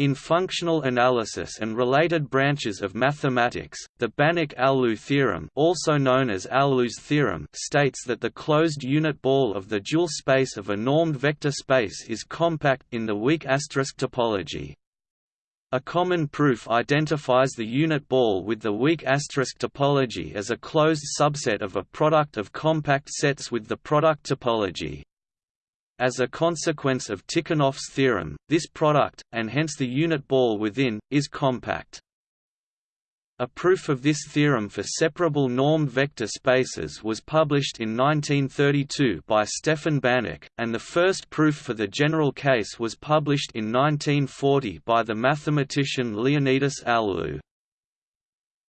In functional analysis and related branches of mathematics, the Banach-Alaoglu theorem, also known as Alaoglu's theorem, states that the closed unit ball of the dual space of a normed vector space is compact in the weak asterisk topology. A common proof identifies the unit ball with the weak asterisk topology as a closed subset of a product of compact sets with the product topology. As a consequence of Tikhonov's theorem, this product, and hence the unit ball within, is compact. A proof of this theorem for separable normed vector spaces was published in 1932 by Stefan Banach, and the first proof for the general case was published in 1940 by the mathematician Leonidas Alaoglu.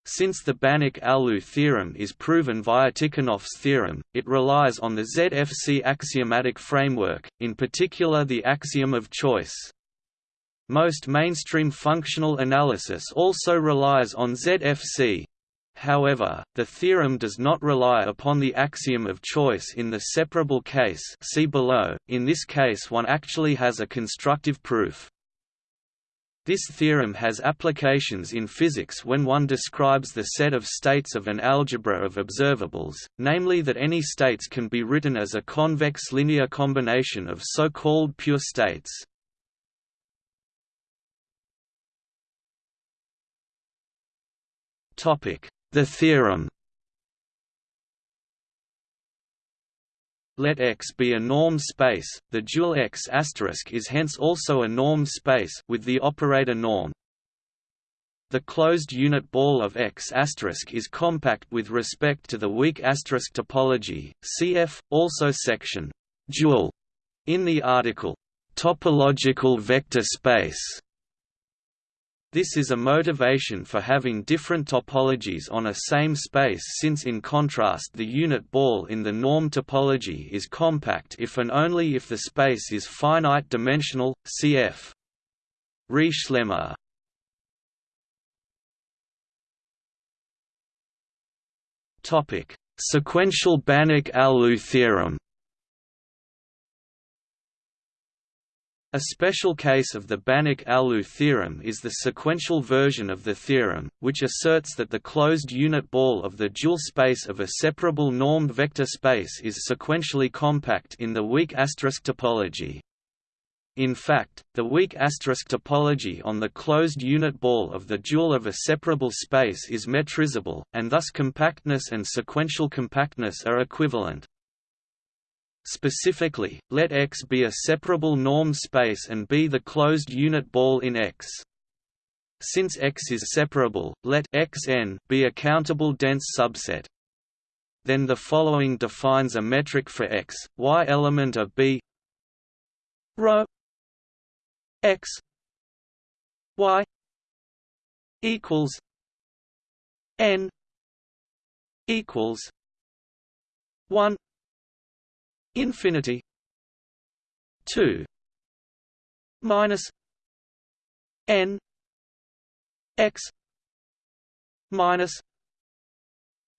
Since the Banach–Alaoglu theorem is proven via Tikhonov's theorem, it relies on the ZFC axiomatic framework, in particular the axiom of choice. Most mainstream functional analysis also relies on ZFC. However, the theorem does not rely upon the axiom of choice in the separable case see below. .In this case one actually has a constructive proof. This theorem has applications in physics when one describes the set of states of an algebra of observables, namely that any states can be written as a convex linear combination of so-called pure states. The theorem Let X be a norm space, the dual X is hence also a norm space with the operator norm. The closed unit ball of X is compact with respect to the weak asterisk topology. Cf. also section dual in the article topological vector space. This is a motivation for having different topologies on a same space since in contrast the unit ball in the norm topology is compact if and only if the space is finite dimensional, cf. Riesz-Lemma. Sequential Banach–Alaoglu theorem A special case of the Banach–Alaoglu theorem is the sequential version of the theorem, which asserts that the closed unit ball of the dual space of a separable normed vector space is sequentially compact in the weak asterisk topology. In fact, the weak asterisk topology on the closed unit ball of the dual of a separable space is metrizable, and thus compactness and sequential compactness are equivalent. Specifically, let X be a separable norm space and be the closed unit ball in X. Since X is separable, let Xn be a countable dense subset. Then the following defines a metric for X, Y element of B rho X Y equals N equals one infinity 2 minus n x minus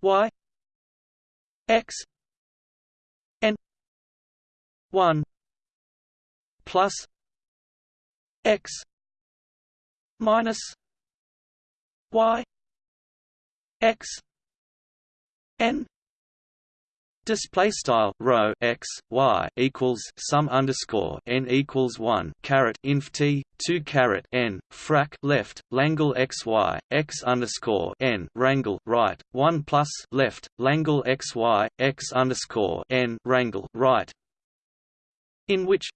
y x n 1 plus x minus y x n Display style rho x y equals sum underscore n equals one caret inf t two caret n frac left Langle x y x underscore n rangle right one plus left Langle x y x underscore n rangle right. In which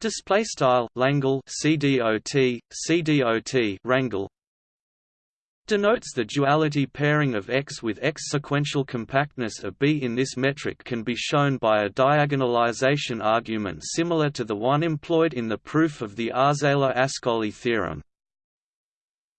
display style Langle cdot cdot rangle denotes the duality pairing of X with X. Sequential compactness of B in this metric can be shown by a diagonalization argument similar to the one employed in the proof of the Arzela-Ascoli theorem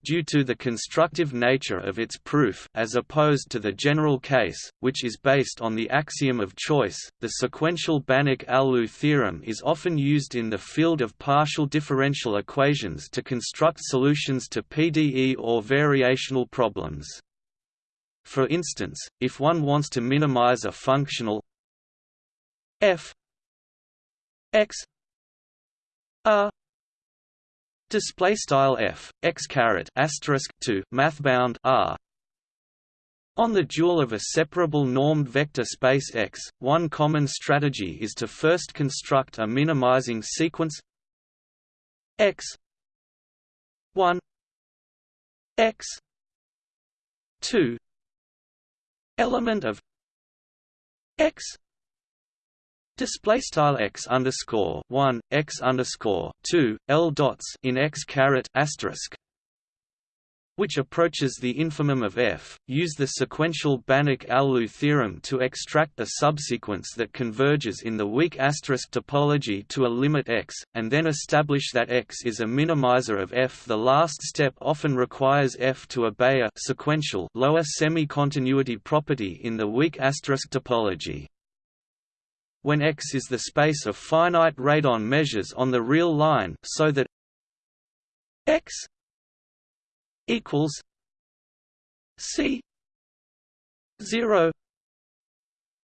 due to the constructive nature of its proof as opposed to the general case, which is based on the axiom of choice. The sequential Banach–Alaoglu theorem is often used in the field of partial differential equations to construct solutions to PDE or variational problems. For instance, if one wants to minimize a functional f x r display style f x caret asterisk 2 math bound r. On the dual of a separable normed vector space X, one common strategy is to first construct a minimizing sequence X 1 X 2 element of X display style X underscore 1 X underscore 2 L dots in X caret asterisk which approaches the infimum of F, use the sequential Banach-Alaoglu theorem to extract a subsequence that converges in the weak asterisk topology to a limit x, and then establish that x is a minimizer of F. The last step often requires F to obey a sequential lower semi-continuity property in the weak asterisk topology. When X is the space of finite radon measures on the real line so that X equals C zero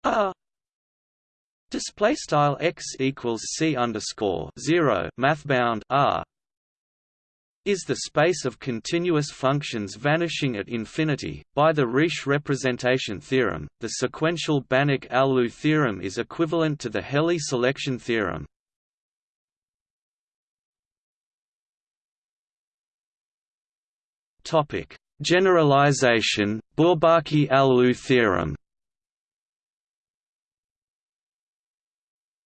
R display style x equals C underscore zero mathbound R is the space of continuous functions vanishing at infinity. By the Riesz representation theorem, the sequential Banach-Alaoglu theorem is equivalent to the Helly selection theorem. Topic: Generalization, Bourbaki-Alaoglu theorem.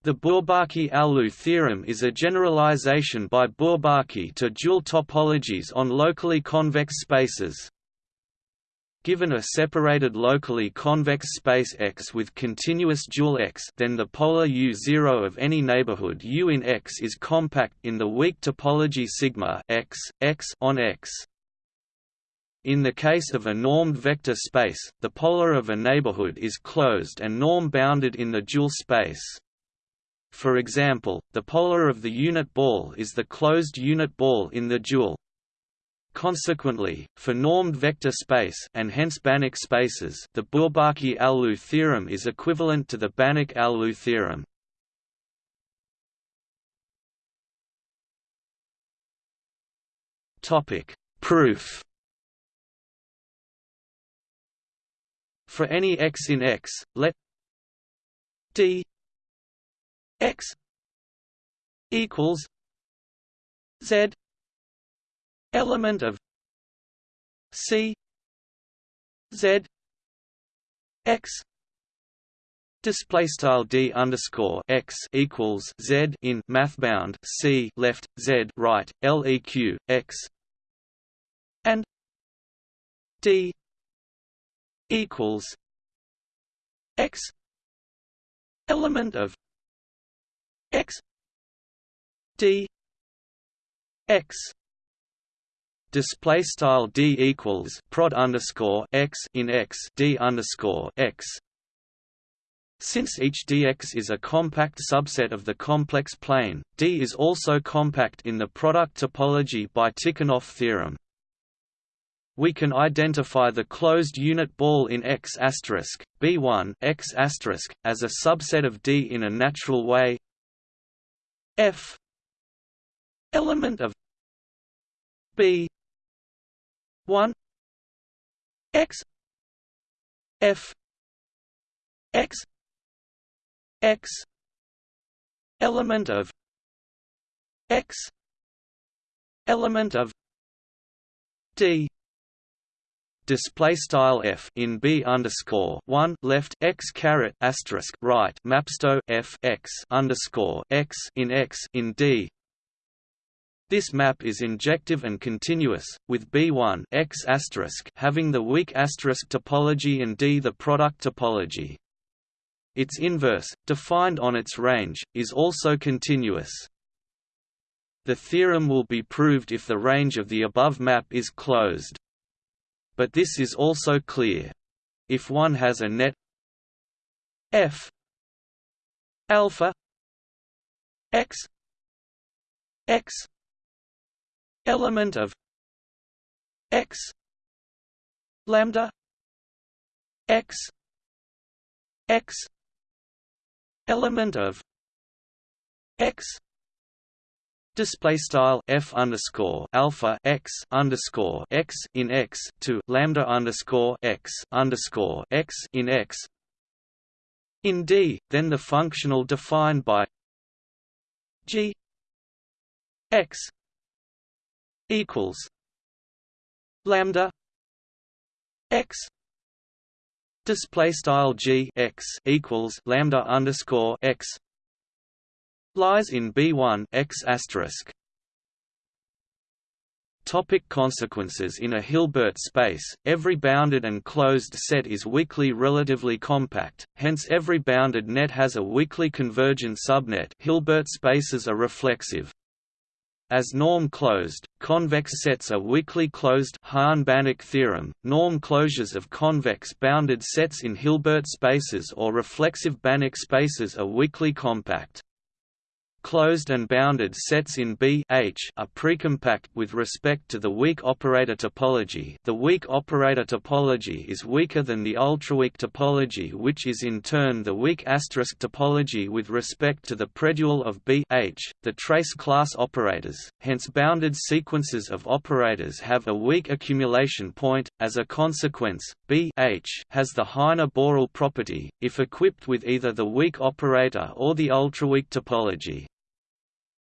The Bourbaki-Alaoglu theorem is a generalization by Bourbaki to dual topologies on locally convex spaces. Given a separated locally convex space X with continuous dual X then the polar U0 of any neighborhood U in X is compact in the weak topology sigma X, X on X. In the case of a normed vector space, the polar of a neighborhood is closed and norm-bounded in the dual space. For example, the polar of the unit ball is the closed unit ball in the dual. Consequently, for normed vector space and hence Banach spaces, the Bourbaki-Alaoglu theorem is equivalent to the Banach-Alaoglu theorem. Topic: Proof For any x in X, let d x equals z element of c z x display style d underscore x equals z in mathbound c left z right leq x and d equals x element of x d x display style d equals prod underscore x in x d underscore x since each dx is a compact subset of the complex plane, D is also compact in the product topology by Tikhonov theorem we can identify the closed unit ball in X B1 X as a subset of D in a natural way. F. Element of B. 1 X. F. X. X. Element of X. Element of D display style f in b underscore one left x caret asterisk right mapsto f x underscore x in x in d. This map is injective and continuous, with B1 x asterisk having the weak asterisk topology and D the product topology. Its inverse, defined on its range, is also continuous. The theorem will be proved if the range of the above map is closed but this is also clear. If one has a net f alpha x x element of x lambda x x element of x display style f underscore alpha x underscore x in x to lambda underscore x underscore x in x. In D, then the functional defined by g x equals lambda x display style g x equals lambda underscore x lies in B1 X. Topic consequences In a Hilbert space, every bounded and closed set is weakly relatively compact, hence every bounded net has a weakly convergent subnet Hilbert spaces are reflexive. As norm-closed, convex sets are weakly closed Hahn-Banach theorem, norm closures of convex bounded sets in Hilbert spaces or reflexive Banach spaces are weakly compact. Closed and bounded sets in B H are precompact with respect to the weak operator topology. The weak operator topology is weaker than the ultraweak topology, which is in turn the weak asterisk topology with respect to the predual of B H, the trace class operators. Hence, bounded sequences of operators have a weak accumulation point. As a consequence, B H has the Heine-Borel property if equipped with either the weak operator or the ultraweak topology.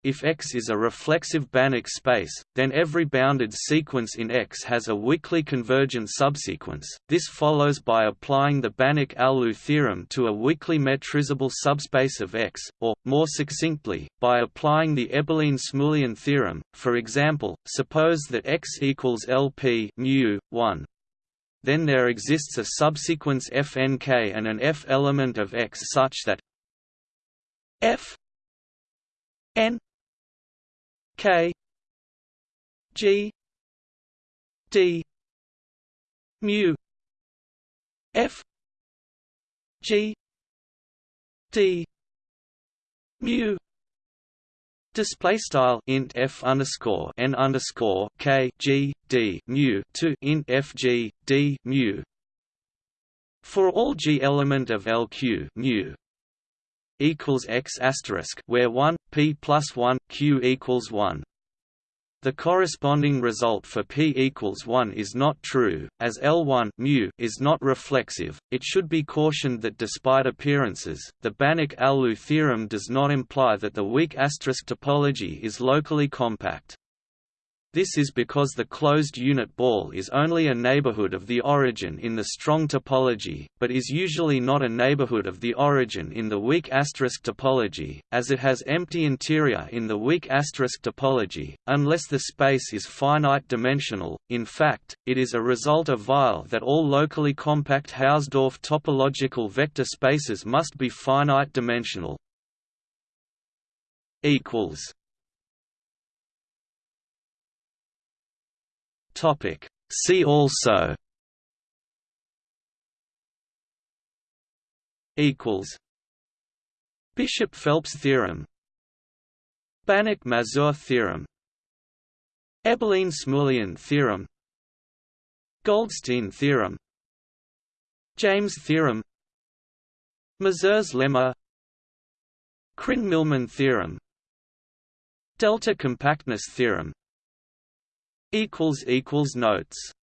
If X is a reflexive Banach space, then every bounded sequence in X has a weakly convergent subsequence. This follows by applying the Banach-Alaoglu theorem to a weakly metrizable subspace of X, or, more succinctly, by applying the Eberlein-Smulian theorem. For example, suppose that X equals LP mu 1. Then there exists a subsequence fnk and an f element of X such that f n K G D mu F G D mu. Display style int f underscore n underscore k g d mu to int f g d mu. For all g element of LQ mu equals x asterisk where 1 p plus 1 q equals 1 the corresponding result for p equals 1 is not true, as L1 mu is not reflexive. It should be cautioned that despite appearances, the Banach-Alaoglu theorem does not imply that the weak asterisk topology is locally compact. This is because the closed unit ball is only a neighborhood of the origin in the strong topology, but is usually not a neighborhood of the origin in the weak asterisk topology, as it has empty interior in the weak asterisk topology, unless the space is finite dimensional. In fact, it is a result of Weyl that all locally compact Hausdorff topological vector spaces must be finite dimensional. equals Topic. See also equals Bishop-Phelps theorem Banach-Mazur theorem Eberlein-Smulian theorem Goldstine theorem James theorem Mazur's lemma Krein-Milman theorem Delta compactness theorem equals equals notes